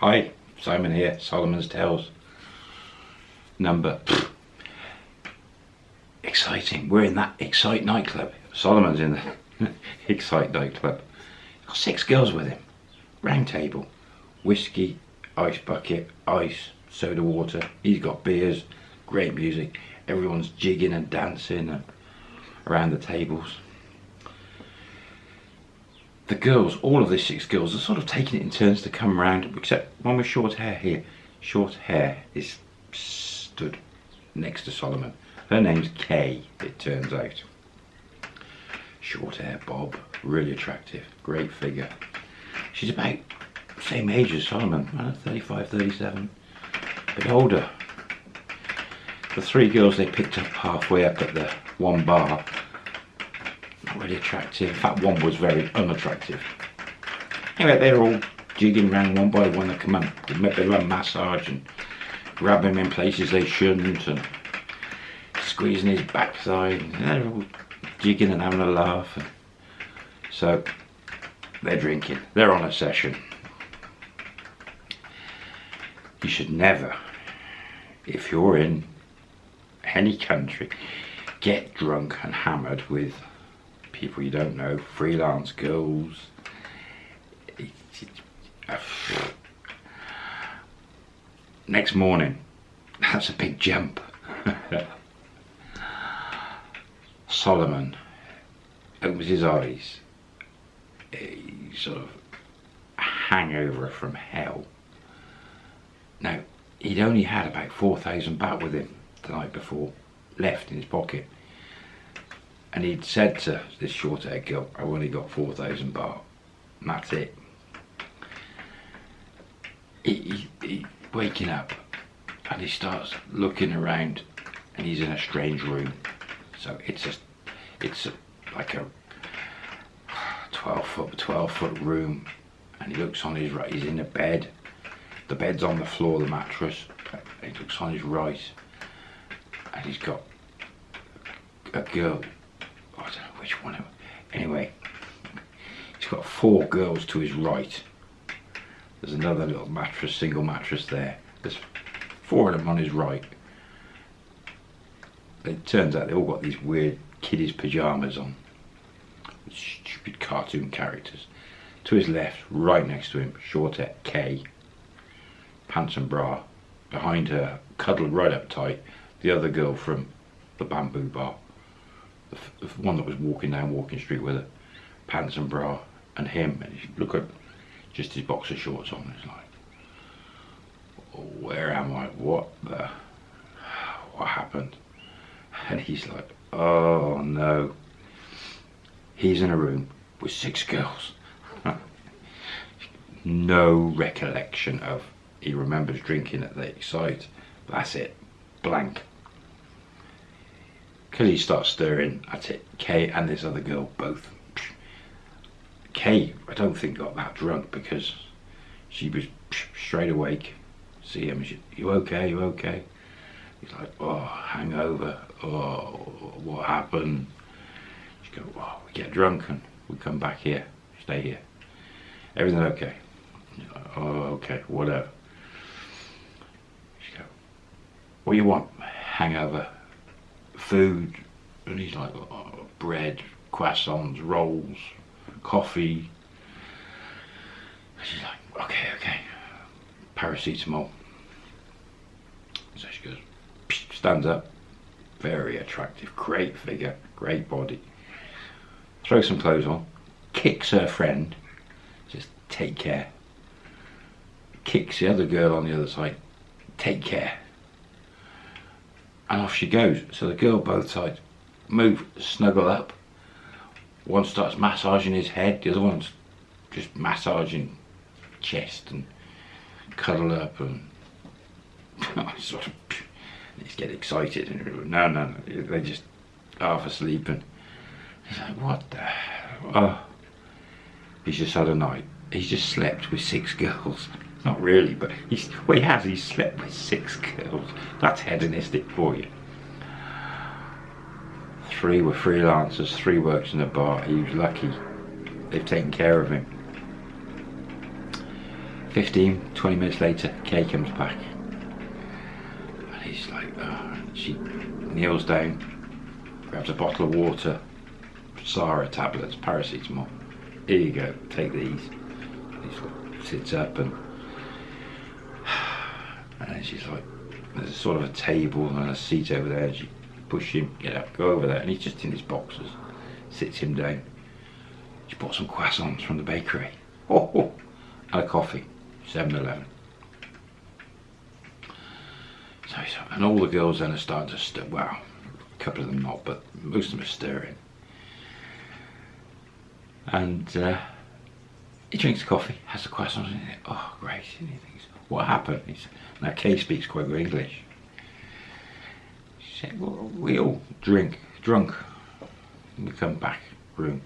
Hi, Simon here, Solomon's Tales. Number. Exciting. We're in that Excite nightclub. Solomon's in the Excite nightclub. Got six girls with him. Round table. Whiskey, ice bucket, ice, soda water. He's got beers, great music. Everyone's jigging and dancing around the tables the girls, all of the six girls, are sort of taking it in turns to come around, except one with short hair here. Short hair is stood next to Solomon. Her name's Kay, it turns out. Short hair bob, really attractive, great figure. She's about same age as Solomon, 35, 37, a bit older. The three girls they picked up halfway up at the one bar really attractive. In fact, one was very unattractive. Anyway, they're all jigging around one by one. They come and bit of a massage and grab him in places they shouldn't and squeezing his backside. And they're all jigging and having a laugh. And so they're drinking. They're on a session. You should never, if you're in any country, get drunk and hammered with people you don't know, freelance girls. Next morning, that's a big jump. Solomon opens his eyes, a sort of hangover from hell. Now, he'd only had about 4,000 baht with him the night before, left in his pocket and he'd said to this short haired girl, I've only got 4,000 baht, that's it. He, he, he, waking up and he starts looking around and he's in a strange room. So it's just, it's a, like a 12 foot, 12 foot room and he looks on his right, he's in a bed. The bed's on the floor, the mattress. He looks on his right and he's got a girl I don't know which one. Anyway, he's got four girls to his right. There's another little mattress, single mattress there. There's four of them on his right. It turns out they all got these weird kiddies pyjamas on. Stupid cartoon characters. To his left, right next to him, Shortette K. Pants and bra. Behind her, cuddled right up tight, the other girl from the bamboo bar the, one that was walking down Walking Street with her, pants and bra, and him, and you look at just his boxer shorts on, it's like, oh, where am I? What the, what happened? And he's like, oh no. He's in a room with six girls. no recollection of, he remembers drinking at the Excite. That's it, blank. Kelly starts stirring at it. Kay and this other girl both. Kay, I don't think got that drunk because she was straight awake. See him, she, you okay, you okay? He's like, oh, hangover, oh, what happened? She go, oh, we get drunk and we come back here, stay here. Everything okay? Oh, okay, whatever. She go, what do you want? Hangover, food, and he's like, oh, bread, croissants, rolls, coffee. She's like, okay, okay, paracetamol. So she goes, stands up, very attractive, great figure, great body. Throws some clothes on, kicks her friend, just take care. Kicks the other girl on the other side, take care and off she goes. So the girl both sides move, snuggle up. One starts massaging his head, the other one's just massaging chest and cuddle up and sort of he's get excited and no no no they just half asleep and he's like what the oh he's just had a night he's just slept with six girls not really, but he's, he has, he's slept with six girls. That's hedonistic for you. Three were freelancers, three works in a bar. He was lucky. They've taken care of him. 15, 20 minutes later, Kay comes back. And he's like, oh, she kneels down, grabs a bottle of water, Sara tablets, paracetamol. Here you go, take these. He sits up and and she's like, there's a sort of a table and a seat over there. And she push him, get up, go over there, and he's just in his boxes. Sits him down. She bought some croissants from the bakery. Oh, oh. and a coffee, 7-Eleven. So, and all the girls then are starting to stir. Well, a couple of them not, but most of them are stirring. And uh, he drinks coffee, has the croissant, and he oh great, and he thinks, what happened? He's, now Kay speaks quite good English. She said, well, we all drink, drunk, and we come back room.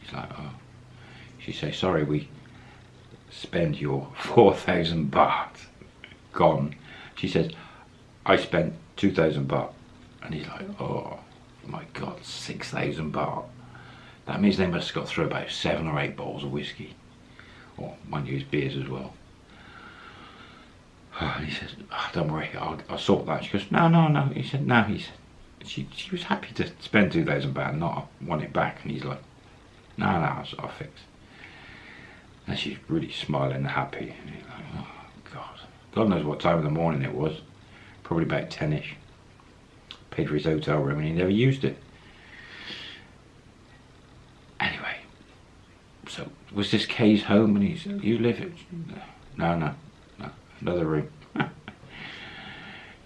He's like, oh. She says, sorry, we spend your 4,000 baht gone. She says, I spent 2,000 baht. And he's like, oh my God, 6,000 baht. That means they must have got through about seven or eight bottles of whiskey. Or one use beers as well. And he says, oh, don't worry, I'll, I'll, sort that. She goes, no, no, no. He said, no. He said, she, she was happy to spend £2,000, not want it back. And he's like, no, no, I'll, I'll fix. And she's really smiling and happy. And he's like, oh, God. God knows what time of the morning it was. Probably about 10ish. Paid for his hotel room and he never used it. Anyway, so was this Kay's home and he's, you live it? No, no, no, another room.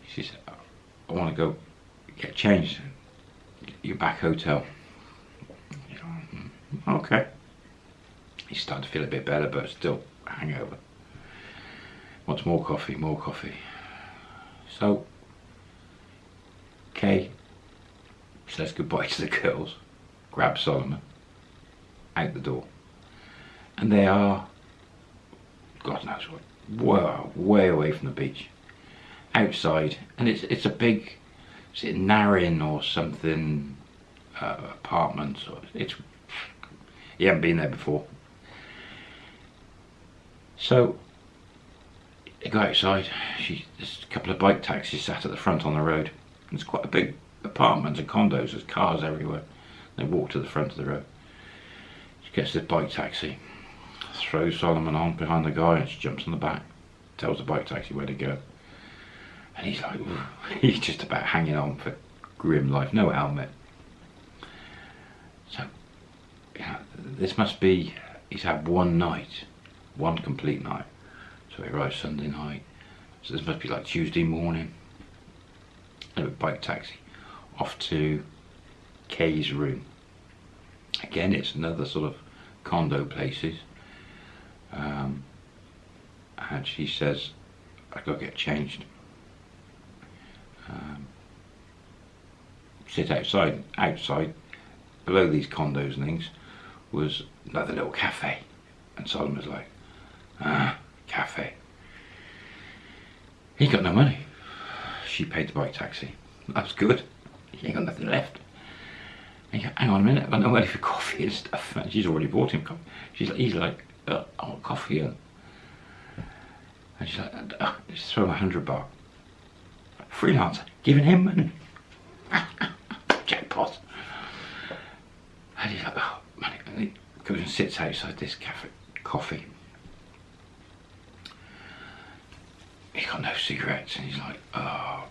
she said, I want to go get changed. Your back hotel. Mm, okay. He's starting to feel a bit better, but still hangover. Wants more coffee, more coffee. So, Kay says goodbye to the girls, grabs Solomon, out the door. And they are, God knows what, way, way away from the beach. Outside, and it's it's a big, is it Narin or something, uh, apartment, or it's, you haven't been there before. So, they go outside, she, there's a couple of bike taxis sat at the front on the road. It's quite a big apartment and condos, there's cars everywhere. They walk to the front of the road. She gets this bike taxi, throws Solomon on behind the guy and she jumps on the back, tells the bike taxi where to go. And he's like, he's just about hanging on for grim life, no helmet. So, this must be, he's had one night, one complete night. So he arrives Sunday night. So this must be like Tuesday morning. A bike taxi off to Kay's room. Again, it's another sort of condo places. Um, and she says, I gotta get changed. Um, sit outside, outside, below these condos and things, was another little cafe. And Solomon was like, ah, cafe. He got no money. She paid the bike taxi. That's good. He ain't got nothing left. And go, hang on a minute, I've got no money for coffee and stuff. And she's already bought him coffee. She's like, he's like, uh, want coffee. And, and she's like, uh, just throw a hundred baht. Freelancer, giving him money. Jackpot. And he's like, oh, money. And he goes and sits outside this cafe, coffee. He's got no cigarettes. And he's like, oh,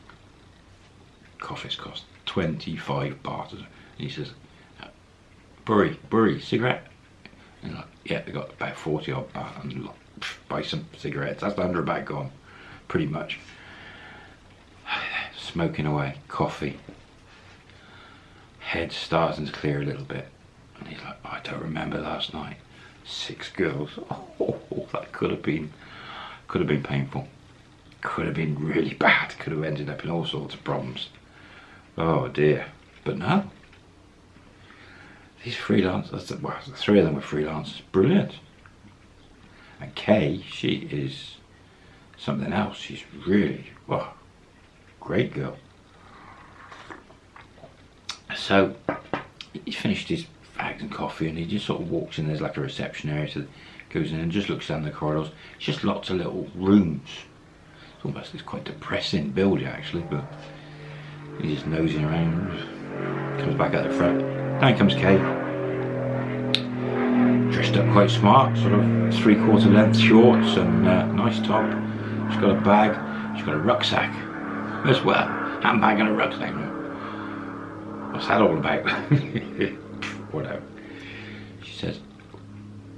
coffee's cost 25 baht. And he says, Burry, Burry, cigarette? And like, yeah, they got about 40 odd baht and like, buy some cigarettes. That's the 100 baht gone, pretty much. Smoking away, coffee. Head starting to clear a little bit. And he's like, I don't remember last night. Six girls. Oh, that could have been, could have been painful. Could have been really bad. Could have ended up in all sorts of problems. Oh dear. But no. These freelancers, well, the three of them were freelancers. Brilliant. And Kay, she is something else. She's really, well, great girl. So he finished his fags and coffee and he just sort of walks in. There's like a reception area. So Goes in and just looks down the corridors. It's just lots of little rooms. It's almost it's quite depressing building actually, but he's just nosing around. Comes back at the front. Down comes Kate. Up quite smart, sort of three quarter length shorts and uh, nice top. She's got a bag. She's got a rucksack as well. Handbag and a rucksack. What's that all about? Whatever. She says,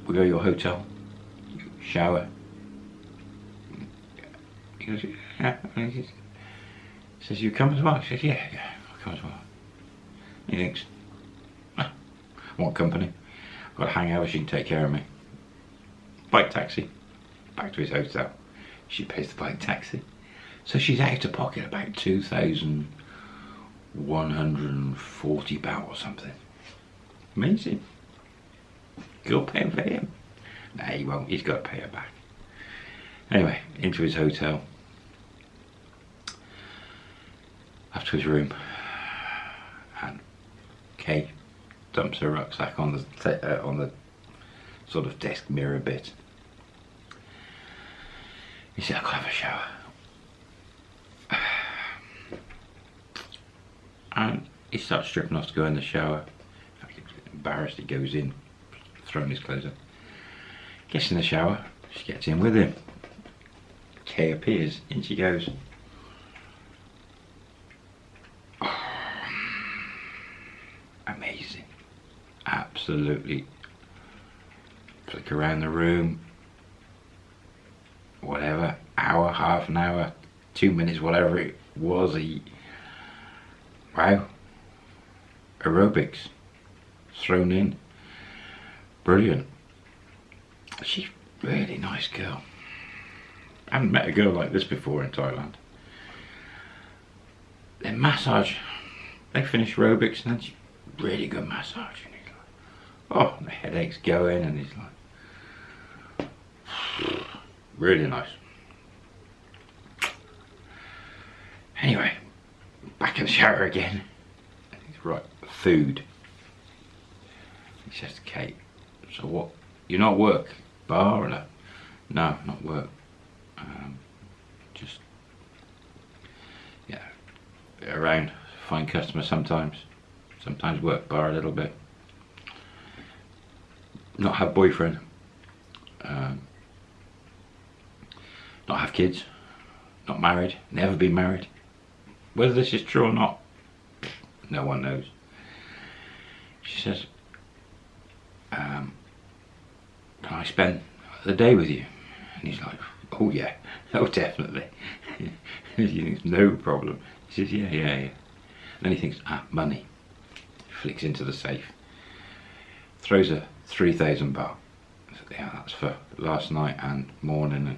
we go to your hotel, shower. He goes, yeah. He says, you come as well? She says, yeah, yeah, I'll come as well. He thinks, ah, want company. Got a hangover, she can take care of me. Bike taxi, back to his hotel. She pays the bike taxi. So she's out of pocket about 2,140 baht or something. Amazing. Girl paying for him. Nah, he won't. He's got to pay her back. Anyway, into his hotel. Up to his room. And Kay dumps her rucksack on the uh, on the sort of desk mirror bit. He said, I've got to have a shower. And he starts stripping off to go in the shower. Embarrassed, he goes in, throwing his clothes on. Gets in the shower, she gets in with him. Kay appears, in she goes. Amazing. Absolutely. Flick around the room. Whatever, hour, half an hour, two minutes, whatever it was. He, wow. Aerobics thrown in. Brilliant. She's really nice girl. I haven't met a girl like this before in Thailand. Then massage. They finish aerobics and then she really good massage. Oh, the headache's going and he's like, really nice. Anyway, back in the shower again. Right, food. He says to Kate, so what, you're not work? Bar or no? No, not work. Um, just, yeah, around, find customers sometimes. Sometimes work bar a little bit. Not have boyfriend. Um, not have kids. Not married. Never been married. Whether this is true or not, no one knows. She says, um, can I spend the day with you? And he's like, oh yeah, oh definitely. thinks, no problem. He says, yeah, yeah, yeah. then he thinks, ah, money. Flicks into the safe. Throws a 3,000 baht. Yeah, that's for last night and morning. And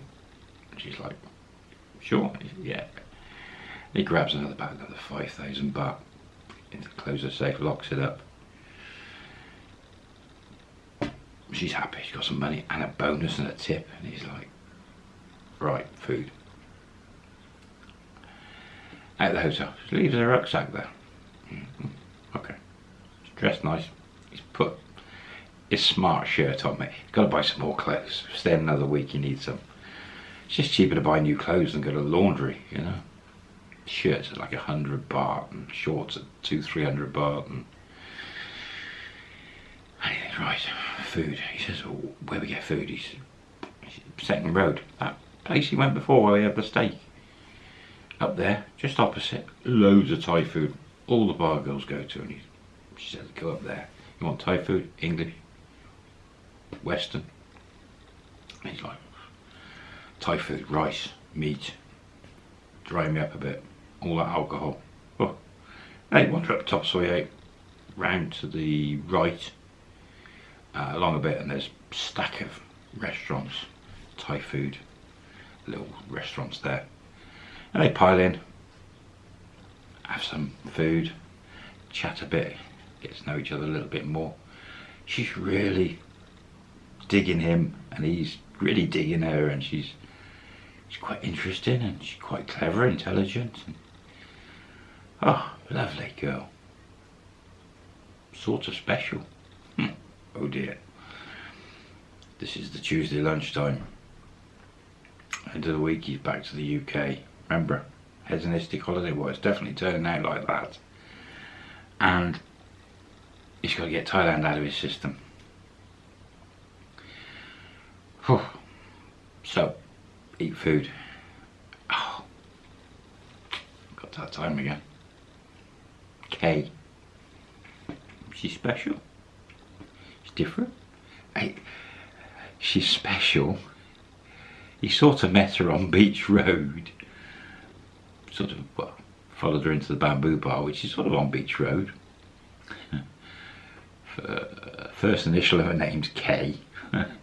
she's like, sure, yeah. He grabs another bag, another 5,000 baht. Closes the safe, locks it up. she's happy. She's got some money and a bonus and a tip. And he's like, right, food. At the hotel. She leaves her rucksack there. Mm -hmm. Okay. He's dressed nice. He's put his smart shirt on me. Got to buy some more clothes. Stay another week, you need some. It's just cheaper to buy new clothes than go to laundry, you know. Shirts are like a hundred baht and shorts at two, three hundred baht and right, food. He says, oh, where we get food? He's second road. That place he went before where we had the steak. Up there, just opposite, loads of Thai food. All the bar girls go to and he, she says, go up there. You want Thai food? English? Western? He's like, Thai food, rice, meat, dry me up a bit, all that alcohol. Oh. Hey, wander up top Soi 8, round to the right, uh, along a bit and there's a stack of restaurants, Thai food, little restaurants there. And they pile in, have some food, chat a bit, get to know each other a little bit more. She's really digging him and he's really digging her and she's she's quite interesting and she's quite clever, intelligent. And, oh, lovely girl. Sort of special. Hmm. Oh dear. This is the Tuesday lunchtime. End of the week, he's back to the UK. Remember, hedonistic holiday. Well, it's definitely turning out like that. And he's got to get Thailand out of his system. So, eat food. Oh, got that time again. K. She's special. She's different. She's special. He sort of met her on Beach Road. Sort of, well, followed her into the bamboo bar, which is sort of on Beach Road. Uh, first initial of her name's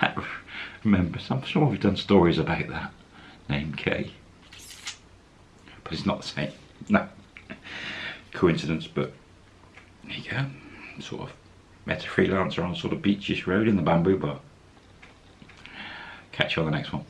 K. Remember, I'm sure we've done stories about that name K. But it's not the same. No. Coincidence, but there you go. Sort of met a freelancer on sort of beachish road in the bamboo bar. Catch you on the next one.